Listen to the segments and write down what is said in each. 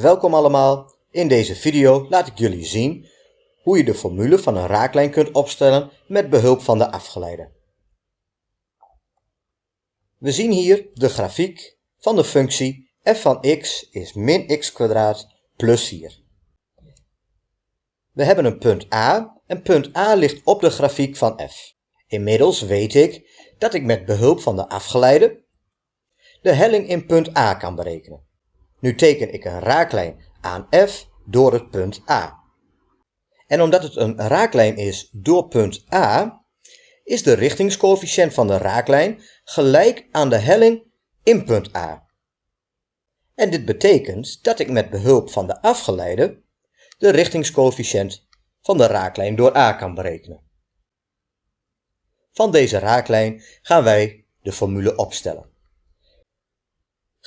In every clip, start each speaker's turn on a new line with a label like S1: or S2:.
S1: Welkom allemaal. In deze video laat ik jullie zien hoe je de formule van een raaklijn kunt opstellen met behulp van de afgeleide. We zien hier de grafiek van de functie f van x is min x plus 4. We hebben een punt A en punt A ligt op de grafiek van f. Inmiddels weet ik dat ik met behulp van de afgeleide de helling in punt A kan berekenen. Nu teken ik een raaklijn aan f door het punt A. En omdat het een raaklijn is door punt A, is de richtingscoëfficiënt van de raaklijn gelijk aan de helling in punt A. En dit betekent dat ik met behulp van de afgeleide de richtingscoëfficiënt van de raaklijn door A kan berekenen. Van deze raaklijn gaan wij de formule opstellen.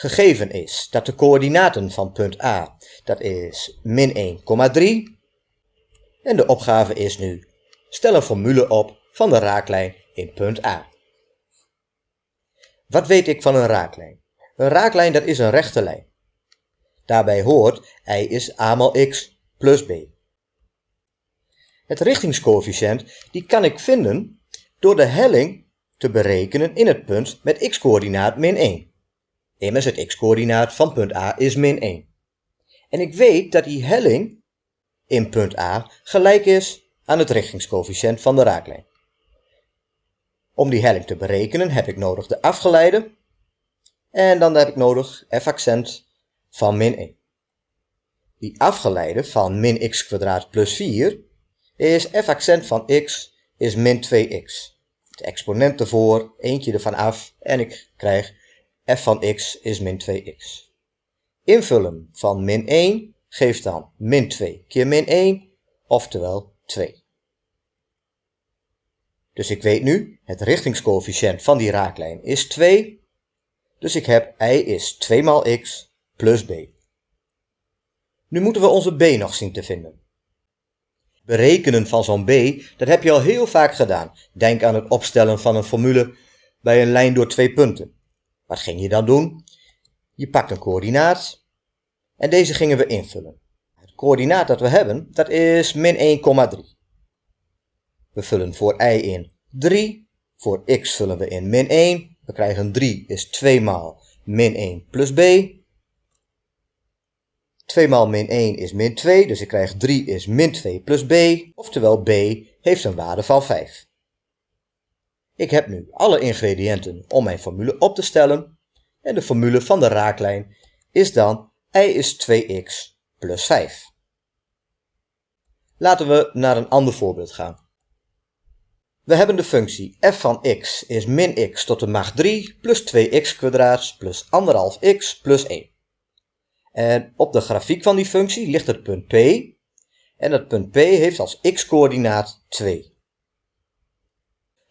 S1: Gegeven is dat de coördinaten van punt A, dat is min 1,3. En de opgave is nu, stel een formule op van de raaklijn in punt A. Wat weet ik van een raaklijn? Een raaklijn dat is een rechte lijn. Daarbij hoort y is a maal x plus b. Het richtingscoëfficiënt die kan ik vinden door de helling te berekenen in het punt met x-coördinaat min 1. Immers het x-coördinaat van punt A is min 1. En ik weet dat die helling in punt A gelijk is aan het richtingscoëfficiënt van de raaklijn. Om die helling te berekenen heb ik nodig de afgeleide en dan heb ik nodig f accent van min 1. Die afgeleide van min x plus 4 is f accent van x is min 2x. De exponent ervoor, eentje ervan af en ik krijg f van x is min 2x. Invullen van min 1 geeft dan min 2 keer min 1, oftewel 2. Dus ik weet nu, het richtingscoëfficiënt van die raaklijn is 2. Dus ik heb y is 2 maal x plus b. Nu moeten we onze b nog zien te vinden. Berekenen van zo'n b, dat heb je al heel vaak gedaan. Denk aan het opstellen van een formule bij een lijn door twee punten. Wat ging je dan doen? Je pakt een coördinaat en deze gingen we invullen. Het coördinaat dat we hebben, dat is min 1,3. We vullen voor y in 3, voor x vullen we in min 1. We krijgen 3 is 2 maal min 1 plus b. 2 maal min 1 is min 2, dus ik krijg 3 is min 2 plus b, oftewel b heeft een waarde van 5. Ik heb nu alle ingrediënten om mijn formule op te stellen en de formule van de raaklijn is dan y is 2x plus 5. Laten we naar een ander voorbeeld gaan. We hebben de functie f van x is min x tot de macht 3 plus 2x kwadraat plus 1,5x plus 1. En op de grafiek van die functie ligt het punt P. En het punt P heeft als x-coördinaat 2.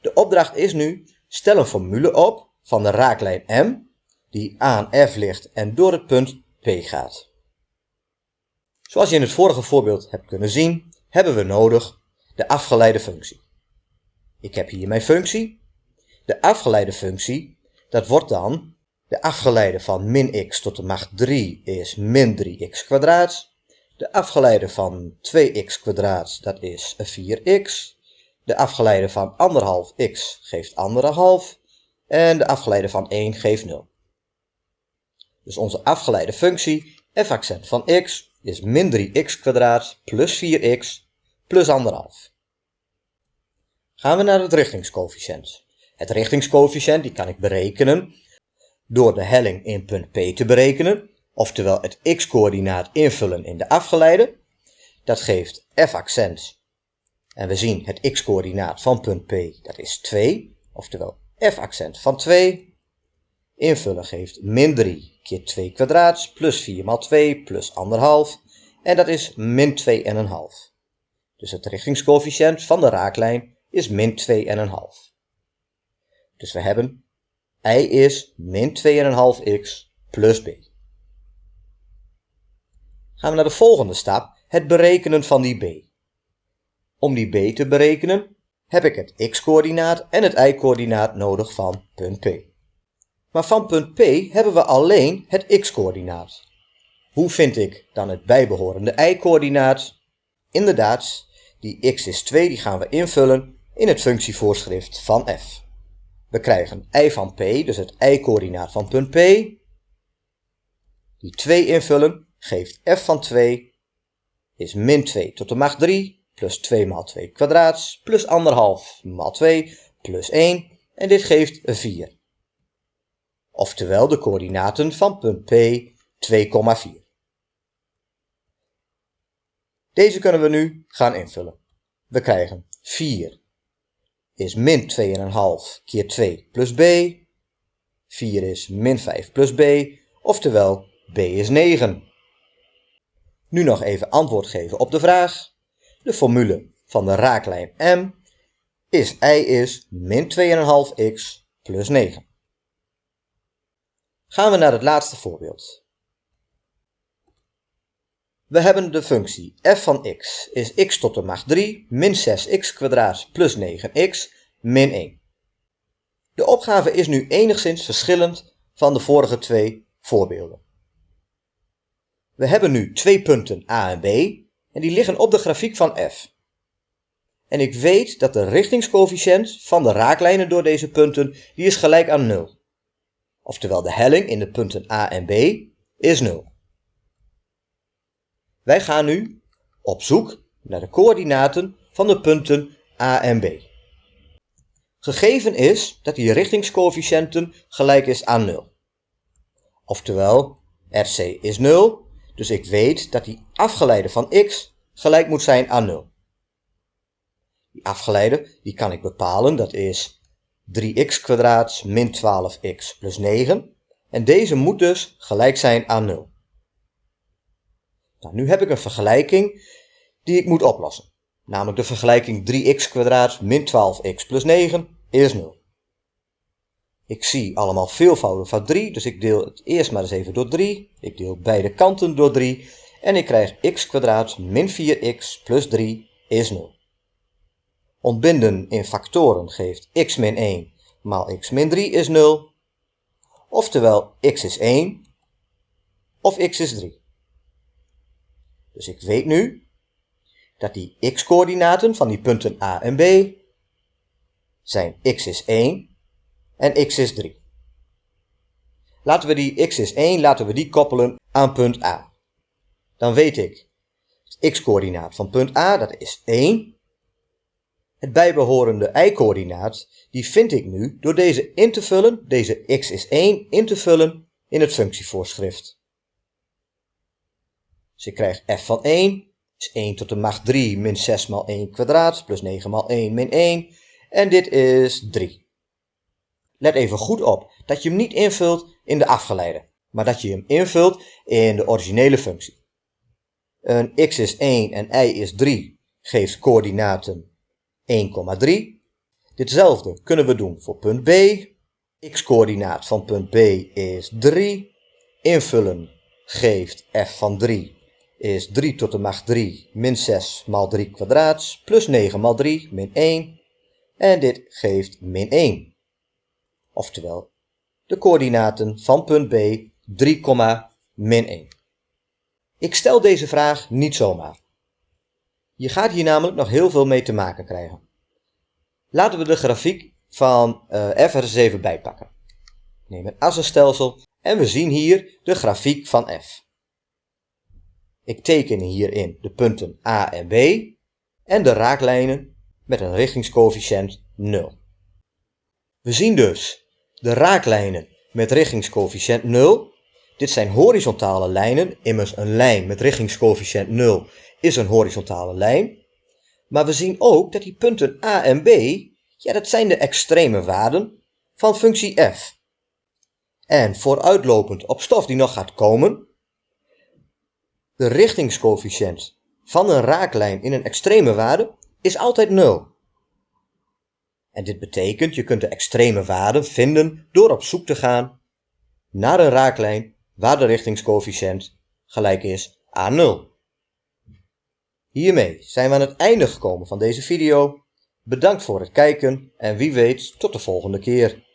S1: De opdracht is nu, stel een formule op van de raaklijn M, die aan F ligt en door het punt P gaat. Zoals je in het vorige voorbeeld hebt kunnen zien, hebben we nodig de afgeleide functie. Ik heb hier mijn functie. De afgeleide functie, dat wordt dan de afgeleide van min x tot de macht 3 is min 3x kwadraat. De afgeleide van 2x kwadraat, dat is 4x. De afgeleide van 1,5x geeft 1,5 en de afgeleide van 1 geeft 0. Dus onze afgeleide functie f accent van x is min 3x kwadraat plus 4x plus 1,5. Gaan we naar het richtingscoëfficiënt. Het richtingscoëfficiënt die kan ik berekenen door de helling in punt P te berekenen, oftewel het x-coördinaat invullen in de afgeleide. Dat geeft f accent en we zien het x-coördinaat van punt P, dat is 2, oftewel f accent van 2. Invullen geeft min 3 keer 2 kwadraat plus 4 maal 2 plus 1,5 en dat is min 2,5. Dus het richtingscoëfficiënt van de raaklijn is min 2,5. Dus we hebben y is min 2,5x plus b. Gaan we naar de volgende stap, het berekenen van die b. Om die b te berekenen heb ik het x-coördinaat en het y-coördinaat nodig van punt P. Maar van punt P hebben we alleen het x-coördinaat. Hoe vind ik dan het bijbehorende y-coördinaat? Inderdaad, die x is 2 die gaan we invullen in het functievoorschrift van f. We krijgen y van p, dus het y-coördinaat van punt P. Die 2 invullen geeft f van 2 is min 2 tot de macht 3 plus 2 maal 2 kwadraats plus 1,5 maal 2 plus 1 en dit geeft 4. Oftewel de coördinaten van punt P 2,4. Deze kunnen we nu gaan invullen. We krijgen 4 is min 2,5 keer 2 plus b. 4 is min 5 plus b, oftewel b is 9. Nu nog even antwoord geven op de vraag. De formule van de raaklijn m is y is min 2,5x plus 9. Gaan we naar het laatste voorbeeld. We hebben de functie f van x is x tot de macht 3 min 6x kwadraat plus 9x min 1. De opgave is nu enigszins verschillend van de vorige twee voorbeelden. We hebben nu twee punten a en b en die liggen op de grafiek van f. En ik weet dat de richtingscoëfficiënt van de raaklijnen door deze punten die is gelijk aan 0. Oftewel de helling in de punten a en b is 0. Wij gaan nu op zoek naar de coördinaten van de punten A en B. Gegeven is dat die richtingscoëfficiënten gelijk is aan 0. Oftewel, RC is 0, dus ik weet dat die afgeleide van x gelijk moet zijn aan 0. Die afgeleide die kan ik bepalen, dat is 3x kwadraat min 12x plus 9. En deze moet dus gelijk zijn aan 0. Nou, nu heb ik een vergelijking die ik moet oplossen. Namelijk de vergelijking 3x min 12x plus 9 is 0. Ik zie allemaal veelvouden van 3, dus ik deel het eerst maar eens even door 3. Ik deel beide kanten door 3 en ik krijg x min 4x plus 3 is 0. Ontbinden in factoren geeft x min 1 maal x min 3 is 0. Oftewel x is 1 of x is 3. Dus ik weet nu dat die x-coördinaten van die punten A en B zijn x is 1 en x is 3. Laten we die x is 1 laten we die koppelen aan punt A. Dan weet ik het x-coördinaat van punt A, dat is 1. Het bijbehorende y-coördinaat, die vind ik nu door deze in te vullen, deze x is 1 in te vullen in het functievoorschrift. Dus ik krijg f van 1 is 1 tot de macht 3 min 6 maal 1 kwadraat plus 9 maal 1 min 1. En dit is 3. Let even goed op dat je hem niet invult in de afgeleide, maar dat je hem invult in de originele functie. Een x is 1 en y is 3 geeft coördinaten 1,3. Ditzelfde kunnen we doen voor punt B. x-coördinaat van punt B is 3. Invullen geeft f van 3 is 3 tot de macht 3 min 6 maal 3 kwadraat plus 9 maal 3 min 1. En dit geeft min 1. Oftewel, de coördinaten van punt B 3, min 1. Ik stel deze vraag niet zomaar. Je gaat hier namelijk nog heel veel mee te maken krijgen. Laten we de grafiek van uh, f eens even bijpakken. Neem een assenstelsel en we zien hier de grafiek van f. Ik teken hierin de punten A en B en de raaklijnen met een richtingscoëfficiënt 0. We zien dus de raaklijnen met richtingscoëfficiënt 0. Dit zijn horizontale lijnen, immers een lijn met richtingscoëfficiënt 0 is een horizontale lijn. Maar we zien ook dat die punten A en B, ja dat zijn de extreme waarden van functie f. En vooruitlopend op stof die nog gaat komen, de richtingscoëfficiënt van een raaklijn in een extreme waarde is altijd 0. En dit betekent je kunt de extreme waarde vinden door op zoek te gaan naar een raaklijn waar de richtingscoëfficiënt gelijk is aan 0. Hiermee zijn we aan het einde gekomen van deze video. Bedankt voor het kijken en wie weet tot de volgende keer.